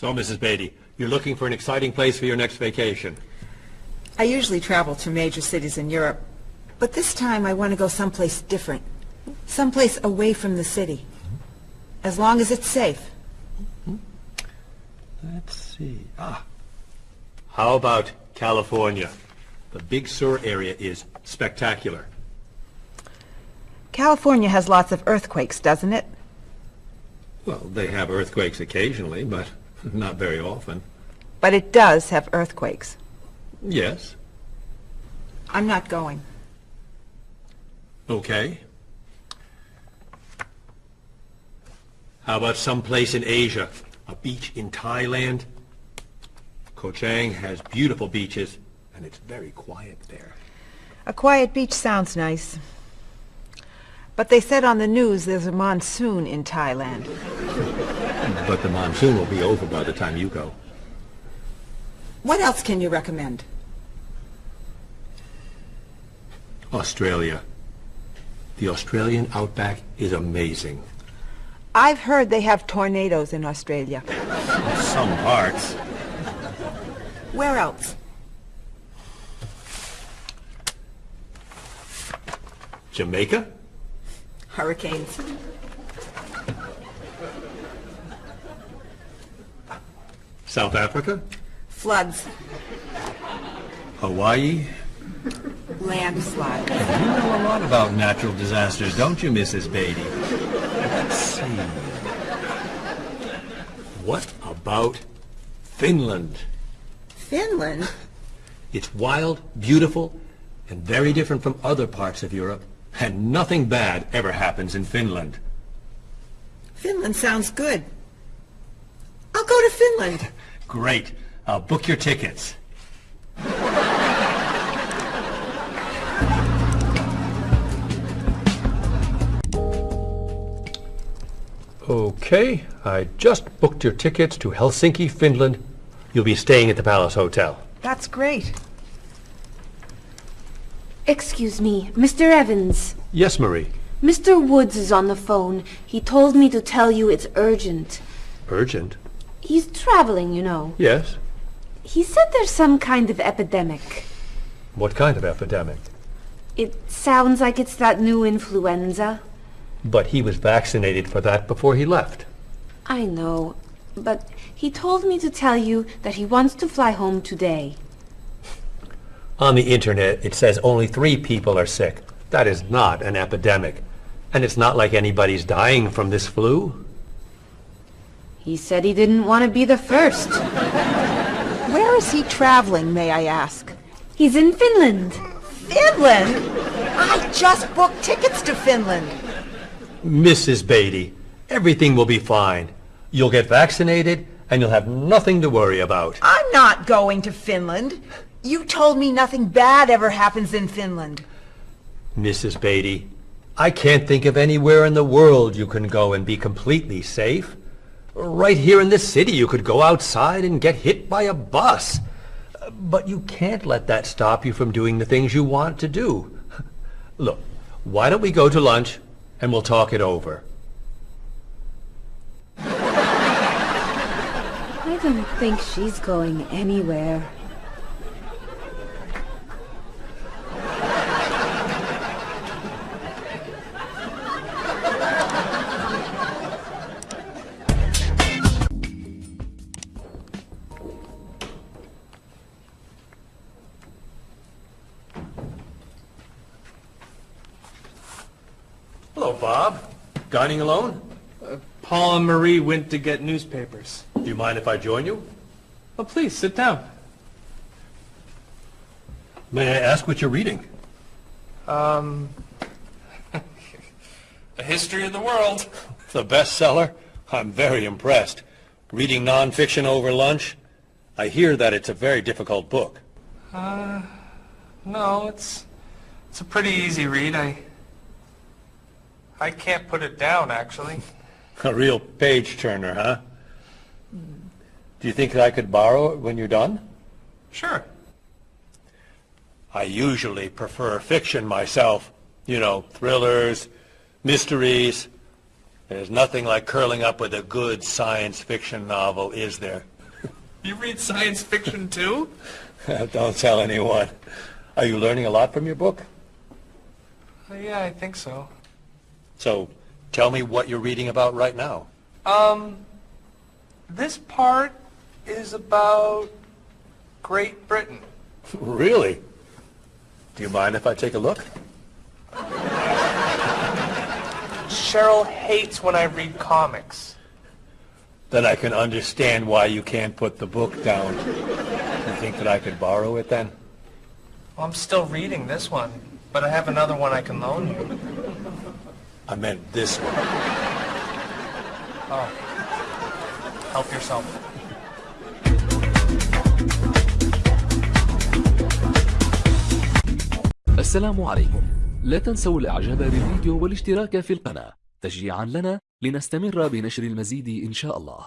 So, Mrs. Beatty, you're looking for an exciting place for your next vacation. I usually travel to major cities in Europe, but this time I want to go someplace different. Someplace away from the city. As long as it's safe. Let's see. Ah. How about California? The Big Sur area is spectacular. California has lots of earthquakes, doesn't it? Well, they have earthquakes occasionally, but not very often. But it does have earthquakes. Yes. I'm not going. Okay. How about someplace in Asia? A beach in Thailand? Koh Chang has beautiful beaches, and it's very quiet there. A quiet beach sounds nice. But they said on the news there's a monsoon in Thailand. But the monsoon will be over by the time you go. What else can you recommend? Australia. The Australian outback is amazing. I've heard they have tornadoes in Australia. Some parts. Where else? Jamaica? Hurricanes. South Africa? Floods. Hawaii? Landslides. You know a lot about natural disasters, don't you, Mrs. Beatty? Let's see. What about Finland? Finland? It's wild, beautiful, and very different from other parts of Europe. And nothing bad ever happens in Finland. Finland sounds good. I'll go to Finland. Great. I'll book your tickets. Okay, I just booked your tickets to Helsinki, Finland. You'll be staying at the Palace Hotel. That's great. Excuse me, Mr. Evans. Yes, Marie. Mr. Woods is on the phone. He told me to tell you it's urgent. Urgent? He's traveling, you know. Yes. He said there's some kind of epidemic. What kind of epidemic? It sounds like it's that new influenza. But he was vaccinated for that before he left. I know, but he told me to tell you that he wants to fly home today. On the internet, it says only three people are sick. That is not an epidemic. And it's not like anybody's dying from this flu. He said he didn't want to be the first. Where is he traveling, may I ask? He's in Finland. Finland? I just booked tickets to Finland. Mrs. Beatty, everything will be fine. You'll get vaccinated, and you'll have nothing to worry about. I'm not going to Finland. You told me nothing bad ever happens in Finland. Mrs. Beatty, I can't think of anywhere in the world you can go and be completely safe. Right here in this city, you could go outside and get hit by a bus. But you can't let that stop you from doing the things you want to do. Look, why don't we go to lunch and we'll talk it over? I don't think she's going anywhere. Hello, Bob. Dining alone? Paul and Marie went to get newspapers. Do you mind if I join you? Oh, please, sit down. May I ask what you're reading? Um, A History of the World. The bestseller? I'm very impressed. Reading nonfiction over lunch? I hear that it's a very difficult book. Uh, no, it's, it's a pretty easy read. I, I can't put it down, actually. A real page-turner, huh? Do you think that I could borrow it when you're done? Sure. I usually prefer fiction myself. You know, thrillers, mysteries. There's nothing like curling up with a good science fiction novel, is there? You read science fiction too? Don't tell anyone. Are you learning a lot from your book? Uh, yeah, I think so. So, tell me what you're reading about right now. Um, this part is about Great Britain. Really? Do you mind if I take a look? Cheryl hates when I read comics. Then I can understand why you can't put the book down. You think that I could borrow it then? Well, I'm still reading this one, but I have another one I can loan you. I meant this one. Oh. Help yourself. السلام عليكم لا تنسوا الإعجاب بالفيديو والاشتراك في القناة تشجيعا لنا لنستمر بنشر المزيد إن شاء الله